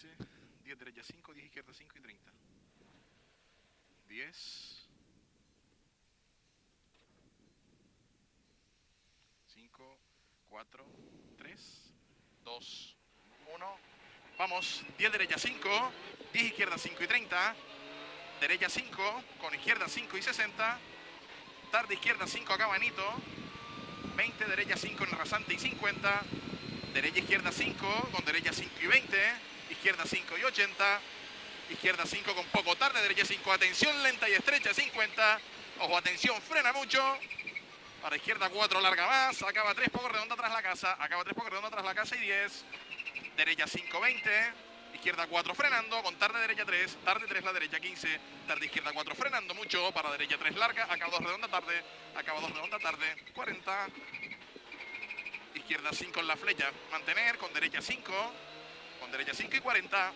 15, 10 derecha 5, 10 izquierda 5 y 30. 10, 5, 4, 3, 2, 1. Vamos, 10 derecha 5, 10 izquierda 5 y 30. Derecha 5, con izquierda 5 y 60. Tarde izquierda 5 acá Banito. 20, derecha 5 en rasante y 50. Derecha izquierda 5, con derecha 5 y 20. Izquierda 5 y 80. Izquierda 5 con poco tarde, derecha 5. Atención lenta y estrecha 50. Ojo, atención, frena mucho. Para izquierda 4, larga más. Acaba 3, poco redonda tras la casa. Acaba 3, poco redonda tras la casa y 10. Derecha 5, 20. Izquierda 4 frenando, con tarde derecha 3, tarde 3 la derecha 15, tarde izquierda 4 frenando mucho, para derecha 3 larga, acaba 2 redonda tarde, acaba 2 redonda tarde, 40. Izquierda 5 en la flecha, mantener, con derecha 5, con derecha 5 y 40.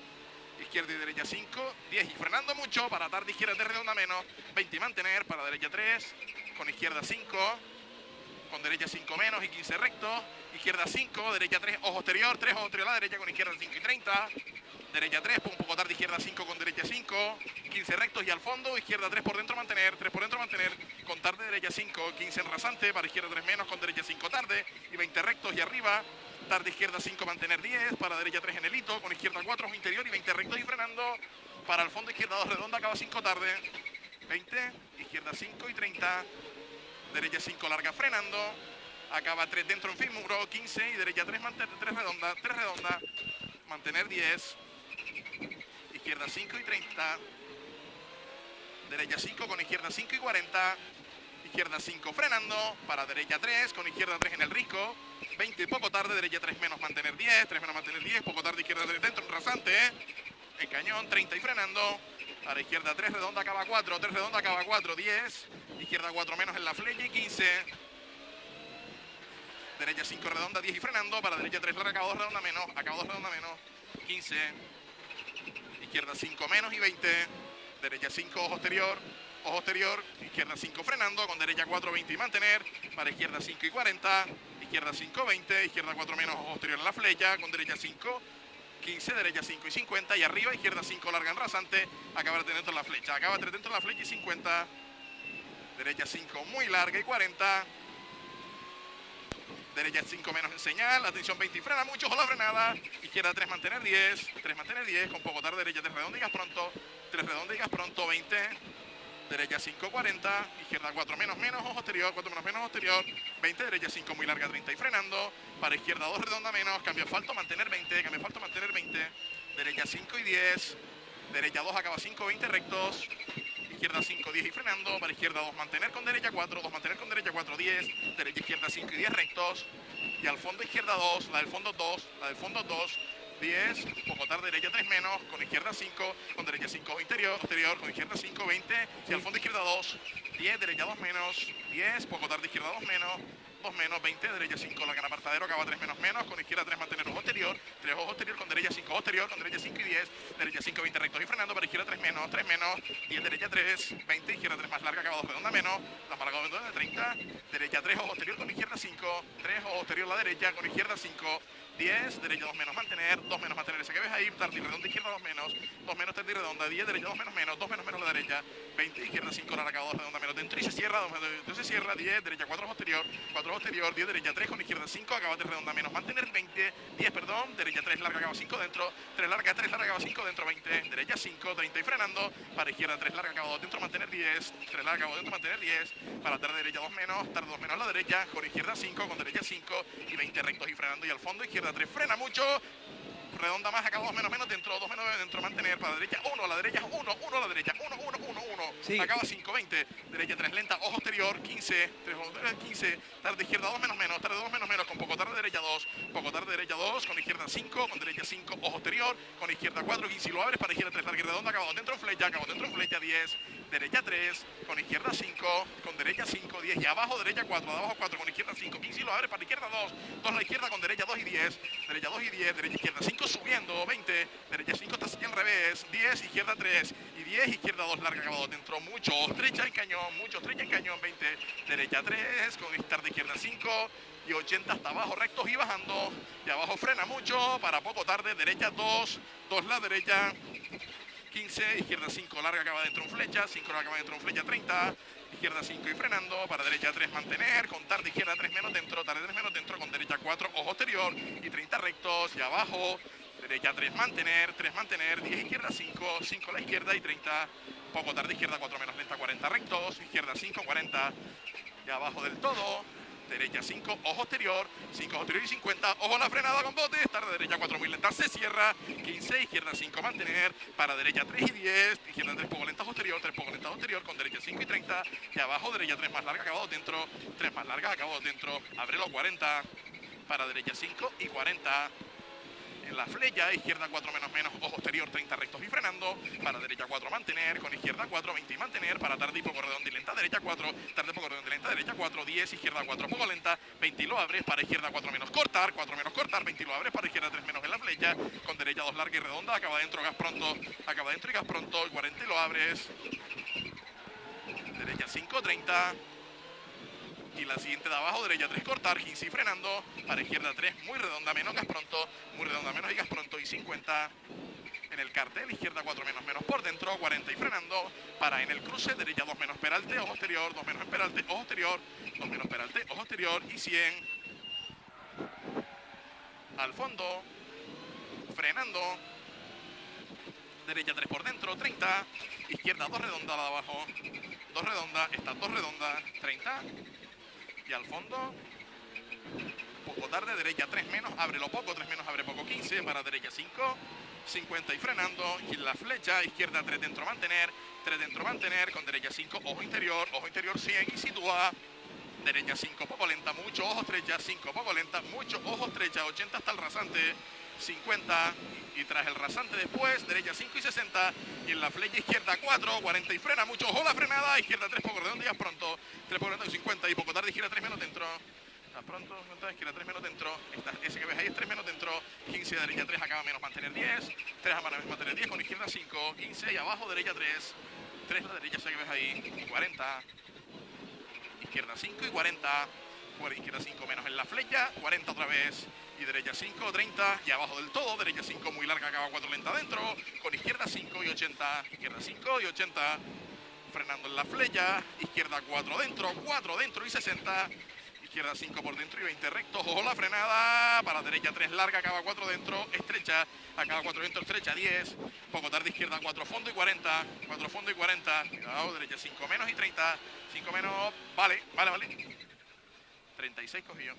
Izquierda y derecha 5, 10 y frenando mucho, para tarde izquierda 3 redonda menos, 20 y mantener, para derecha 3, con izquierda 5, con derecha 5 menos y 15 recto, izquierda 5, derecha 3, ojo exterior, 3 ojo exterior a la derecha con izquierda 5 y 30, derecha 3, un poco tarde, izquierda 5 con derecha 5, 15 rectos y al fondo, izquierda 3 por dentro mantener, 3 por dentro mantener, con tarde derecha 5, 15 en rasante, para izquierda 3 menos, con derecha 5 tarde y 20 rectos y arriba, tarde izquierda 5 mantener 10, para derecha 3 en el hito, con izquierda 4 ojo interior y 20 rectos y frenando, para el fondo izquierda 2 redonda, acaba 5 tarde, 20, izquierda 5 y 30, derecha 5 larga frenando, acaba 3 dentro en fin muro, 15 y derecha 3 mantener 3 redonda, 3 redonda, mantener 10, izquierda 5 y 30, derecha 5 con izquierda 5 y 40, izquierda 5 frenando, para derecha 3, con izquierda 3 en el risco, 20 y poco tarde, derecha 3 menos mantener 10, 3 menos mantener 10, poco tarde izquierda 3 dentro, en rasante, en cañón, 30 y frenando, para izquierda 3, redonda acaba 4, 3 redonda acaba 4, 10, izquierda 4 menos en la flecha y 15, derecha 5 redonda, 10 y frenando, para derecha 3 larga, acaba 2 redonda menos, acaba 2 redonda menos, 15, izquierda 5 menos y 20, derecha 5 ojo exterior, ojo exterior, izquierda 5 frenando, con derecha 4, 20 y mantener, para izquierda 5 y 40, izquierda 5, 20, izquierda 4 menos, ojo exterior en la flecha, con derecha 5, 15, derecha 5 y 50, y arriba izquierda 5 larga en rasante, acaba de dentro de la flecha, acaba de dentro de la flecha y 50, derecha 5 muy larga y 40, derecha 5 menos en señal, atención 20 y frena mucho, ojo la frenada, izquierda 3 mantener 10, 3 mantener 10, con poco tarde, derecha 3 redonda y gas pronto, 3 redonda y gas pronto, 20, derecha 5, 40, izquierda 4 menos menos, ojo exterior, 4 menos menos, exterior, 20, derecha 5 muy larga, 30 y frenando, para izquierda 2 redonda menos, cambio asfalto, mantener 20, cambio asfalto, mantener 20, derecha 5 y 10, derecha 2 acaba 5, 20 rectos, izquierda 5, 10 y frenando, para izquierda 2 mantener con derecha 4, 2 mantener con derecha 4, 10, derecha izquierda 5 y 10 rectos, y al fondo izquierda 2, la del fondo 2, la del fondo 2, 10, poco tarde derecha 3 menos, con izquierda 5, con derecha 5 interior, exterior, con izquierda 5, 20, y al fondo izquierda 2, 10, derecha 2 menos, 10, poco tarde izquierda 2 menos, 2 menos, 20, derecha 5, larga en apartadero, acaba 3 menos menos, con izquierda 3 mantener ojo exterior, 3 ojo exterior, con derecha 5 ojo exterior, con derecha 5 y 10, derecha 5, 20 rectos y frenando, para izquierda 3 menos, 3 menos, 10, derecha 3, 20, izquierda 3 más larga, acaba 2 redonda menos, la acaba de 30, derecha 3 ojo exterior con izquierda 5, 3 ojo exterior la derecha, con izquierda 5, 10, derecha 2 menos mantener, 2 menos mantener ese que ves ahí, tarde y redonda, izquierda 2 menos, 2 menos tarde y redonda, 10, derecha 2 menos menos, 2 menos menos la derecha, 20, izquierda 5, larga, 2 redonda menos, dentro y se cierra, 2 menos, se cierra, 10, derecha 4 posterior, 4 posterior, 10, derecha 3 con izquierda 5, acaba 3 redonda menos, mantener 20, 10, perdón, derecha 3 larga, acaba 5 dentro, 3 larga, 3 larga, acaba 5 dentro, 20, derecha 5, 30 y frenando, para izquierda 3 larga, acaba 2 dentro, mantener 10, 3 larga, acaba dentro, mantener 10, para tarde derecha 2 menos, tarde 2 menos la derecha, con izquierda 5, con derecha 5 y 20 rectos y frenando y al fondo izquierda 3 frena mucho, redonda más, acá 2 menos menos, dentro, 2 menos dentro, mantener, para la derecha 1, a la derecha 1, 1 a la derecha, 1, 1, 1, 1, acaba 5, 20, derecha 3 lenta, ojo exterior, 15, 3, 15, tarde izquierda 2 menos menos, tarde 2 menos menos, con poco tarde derecha 2, poco tarde derecha 2, con izquierda 5, con derecha 5, ojo exterior, con izquierda 4, 15 y lo abres, para izquierda 3 larga y redonda, acabado dentro flecha, acabado dentro flecha 10, derecha 3, con izquierda 5, con derecha 5, 10 y abajo derecha 4, de abajo 4, con izquierda 5, 15 y lo abres, para izquierda 2, 2 a la izquierda con derecha 2 y 10, derecha 2 y 10, derecha izquierda 5, 5 subiendo, 20, derecha 5 está al revés, 10, izquierda 3 y 10, izquierda 2 larga acabado dentro, mucho, estrecha el cañón, mucho, estrecha el cañón, 20, derecha 3, con de izquierda 5 y 80 hasta abajo, rectos y bajando, y abajo frena mucho, para poco tarde, derecha 2, 2 la derecha, 15, izquierda 5, larga acaba dentro en flecha, 5 larga acaba dentro en flecha, 30, izquierda 5 y frenando, para derecha 3 mantener, con tarde izquierda 3 menos dentro, tarde 3 menos dentro, con derecha 4, ojo exterior y 30 rectos y abajo, derecha 3 mantener, 3 mantener, 10 izquierda 5, 5 a la izquierda y 30, poco tarde izquierda 4 menos lenta, 40 rectos, izquierda 5, 40 y abajo del todo, derecha 5, ojo exterior, 5 ojo exterior y 50, ojo la frenada con bote, tarde derecha 4 muy lenta, se cierra, 15, izquierda 5 mantener, para derecha 3 y 10, izquierda 3 poco lenta ojo exterior, 3 poco lenta exterior, con derecha 5 y 30, y abajo derecha 3 más larga, acabado dentro, 3 más larga, acabado dentro, abre los 40, para derecha 5 y 40, en la flecha, izquierda 4 menos menos, ojo exterior 30 rectos y frenando, para derecha 4 mantener, con izquierda 4, 20 y mantener, para tarde y poco redondo y lenta, derecha 4, tarde poco redondo y lenta, derecha 4, 10, izquierda 4 poco lenta, 20 y lo abres, para izquierda 4 menos cortar, 4 menos cortar, 20 y lo abres, para izquierda 3 menos en la flecha, con derecha 2 larga y redonda, acaba dentro, gas pronto, acaba dentro y gas pronto, 40 y lo abres, derecha 5, 30, y la siguiente de abajo, derecha 3, cortar, 15 y frenando, para izquierda 3, muy redonda, menos gas pronto, muy redonda, menos y gas pronto, y 50 en el cartel, izquierda 4 menos menos por dentro, 40 y frenando, para en el cruce, derecha 2 menos peralte, ojo exterior, 2 menos en peralte, ojo exterior, 2 menos peralte, ojo exterior, y 100 al fondo, frenando, derecha 3 por dentro, 30, izquierda 2 redonda de abajo, 2 redonda, esta 2 redonda, 30, y al fondo, poco tarde, derecha 3 menos, abre lo poco, 3 menos, abre poco, 15, para derecha 5, 50 y frenando, y la flecha, izquierda 3 dentro, mantener, 3 dentro, mantener, con derecha 5, ojo interior, ojo interior 100 y sitúa, derecha 5, poco lenta, mucho, ojo estrecha, 5, poco lenta, mucho, ojo estrecha, 80 hasta el rasante, 50 y tras el rasante después, derecha 5 y 60 y en la flecha izquierda 4, 40 y frena mucho, ojo la frenada, izquierda 3 poco redondo y pronto, 3 poco redondo y 50 y poco tarde, izquierda 3 menos dentro, a pronto, izquierda 3 menos dentro, Esta, ese que ves ahí es 3 menos dentro, 15 derecha 3 acaba menos mantener 10, 3 a mantener 10 con izquierda 5, 15 y abajo derecha 3, 3 la derecha ese que ves ahí, 40, izquierda 5 y 40, izquierda 5 menos en la flecha, 40 otra vez, y derecha 5, 30 y abajo del todo, derecha 5 muy larga, acaba 4 lenta adentro, con izquierda 5 y 80, izquierda 5 y 80, frenando en la flecha, izquierda 4 dentro, 4 dentro y 60, izquierda 5 por dentro y 20 rectos, ojo la frenada, para derecha 3 larga, acaba 4 dentro, estrecha, acaba 4 dentro, estrecha 10, poco tarde izquierda 4 fondo y 40, 4 fondo y 40, cuidado, derecha 5 menos y 30, 5 menos, vale, vale, vale, 36 cogió.